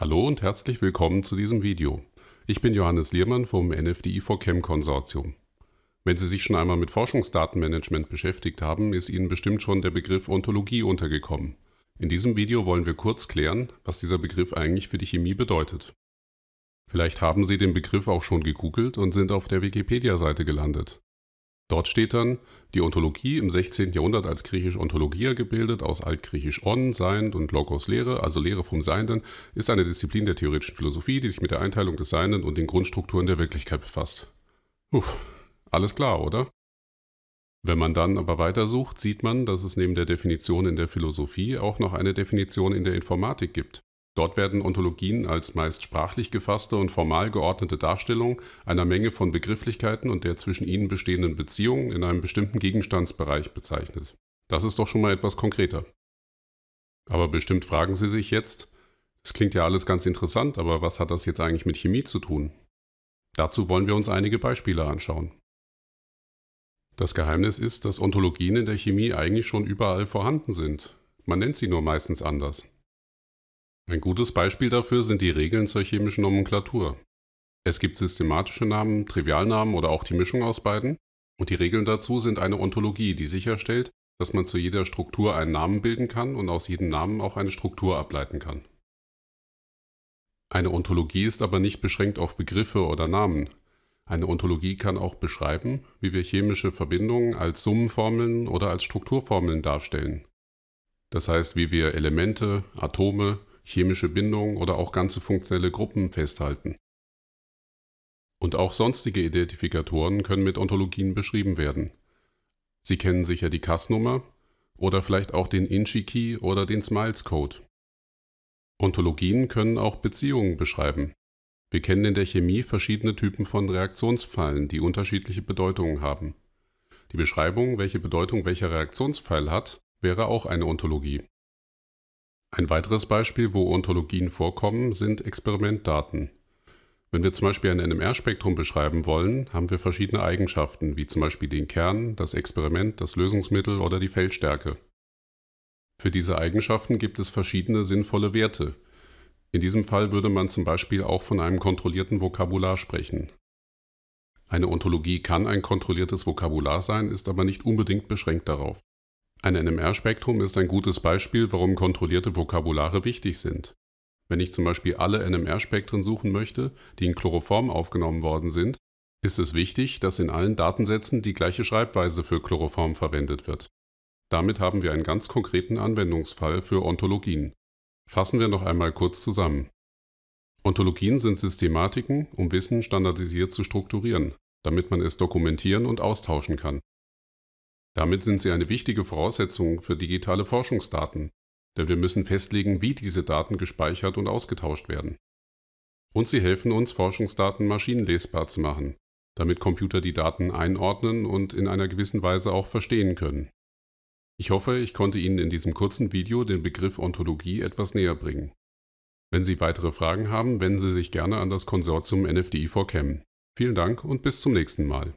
Hallo und herzlich willkommen zu diesem Video. Ich bin Johannes Liermann vom NFDI4Chem Konsortium. Wenn Sie sich schon einmal mit Forschungsdatenmanagement beschäftigt haben, ist Ihnen bestimmt schon der Begriff Ontologie untergekommen. In diesem Video wollen wir kurz klären, was dieser Begriff eigentlich für die Chemie bedeutet. Vielleicht haben Sie den Begriff auch schon gegoogelt und sind auf der Wikipedia-Seite gelandet. Dort steht dann, die Ontologie im 16. Jahrhundert als griechisch Ontologia gebildet, aus altgriechisch on, Sein und Logos Lehre, also Lehre vom Seienden, ist eine Disziplin der theoretischen Philosophie, die sich mit der Einteilung des Seienden und den Grundstrukturen der Wirklichkeit befasst. Uff, alles klar, oder? Wenn man dann aber weitersucht, sieht man, dass es neben der Definition in der Philosophie auch noch eine Definition in der Informatik gibt. Dort werden Ontologien als meist sprachlich gefasste und formal geordnete Darstellung einer Menge von Begrifflichkeiten und der zwischen ihnen bestehenden Beziehungen in einem bestimmten Gegenstandsbereich bezeichnet. Das ist doch schon mal etwas konkreter. Aber bestimmt fragen Sie sich jetzt, es klingt ja alles ganz interessant, aber was hat das jetzt eigentlich mit Chemie zu tun? Dazu wollen wir uns einige Beispiele anschauen. Das Geheimnis ist, dass Ontologien in der Chemie eigentlich schon überall vorhanden sind. Man nennt sie nur meistens anders. Ein gutes Beispiel dafür sind die Regeln zur chemischen Nomenklatur. Es gibt systematische Namen, Trivialnamen oder auch die Mischung aus beiden. Und die Regeln dazu sind eine Ontologie, die sicherstellt, dass man zu jeder Struktur einen Namen bilden kann und aus jedem Namen auch eine Struktur ableiten kann. Eine Ontologie ist aber nicht beschränkt auf Begriffe oder Namen. Eine Ontologie kann auch beschreiben, wie wir chemische Verbindungen als Summenformeln oder als Strukturformeln darstellen. Das heißt, wie wir Elemente, Atome, chemische Bindungen oder auch ganze funktionelle Gruppen festhalten. Und auch sonstige Identifikatoren können mit Ontologien beschrieben werden. Sie kennen sicher die Cas-Nummer oder vielleicht auch den Inchi-Key oder den Smiles-Code. Ontologien können auch Beziehungen beschreiben. Wir kennen in der Chemie verschiedene Typen von Reaktionsfallen, die unterschiedliche Bedeutungen haben. Die Beschreibung, welche Bedeutung welcher Reaktionsfall hat, wäre auch eine Ontologie. Ein weiteres Beispiel, wo Ontologien vorkommen, sind Experimentdaten. Wenn wir zum Beispiel ein NMR-Spektrum beschreiben wollen, haben wir verschiedene Eigenschaften, wie zum Beispiel den Kern, das Experiment, das Lösungsmittel oder die Feldstärke. Für diese Eigenschaften gibt es verschiedene sinnvolle Werte. In diesem Fall würde man zum Beispiel auch von einem kontrollierten Vokabular sprechen. Eine Ontologie kann ein kontrolliertes Vokabular sein, ist aber nicht unbedingt beschränkt darauf. Ein NMR-Spektrum ist ein gutes Beispiel, warum kontrollierte Vokabulare wichtig sind. Wenn ich zum Beispiel alle NMR-Spektren suchen möchte, die in Chloroform aufgenommen worden sind, ist es wichtig, dass in allen Datensätzen die gleiche Schreibweise für Chloroform verwendet wird. Damit haben wir einen ganz konkreten Anwendungsfall für Ontologien. Fassen wir noch einmal kurz zusammen. Ontologien sind Systematiken, um Wissen standardisiert zu strukturieren, damit man es dokumentieren und austauschen kann. Damit sind sie eine wichtige Voraussetzung für digitale Forschungsdaten, denn wir müssen festlegen, wie diese Daten gespeichert und ausgetauscht werden. Und sie helfen uns, Forschungsdaten maschinenlesbar zu machen, damit Computer die Daten einordnen und in einer gewissen Weise auch verstehen können. Ich hoffe, ich konnte Ihnen in diesem kurzen Video den Begriff Ontologie etwas näher bringen. Wenn Sie weitere Fragen haben, wenden Sie sich gerne an das Konsortium NFDI4Chem. Vielen Dank und bis zum nächsten Mal.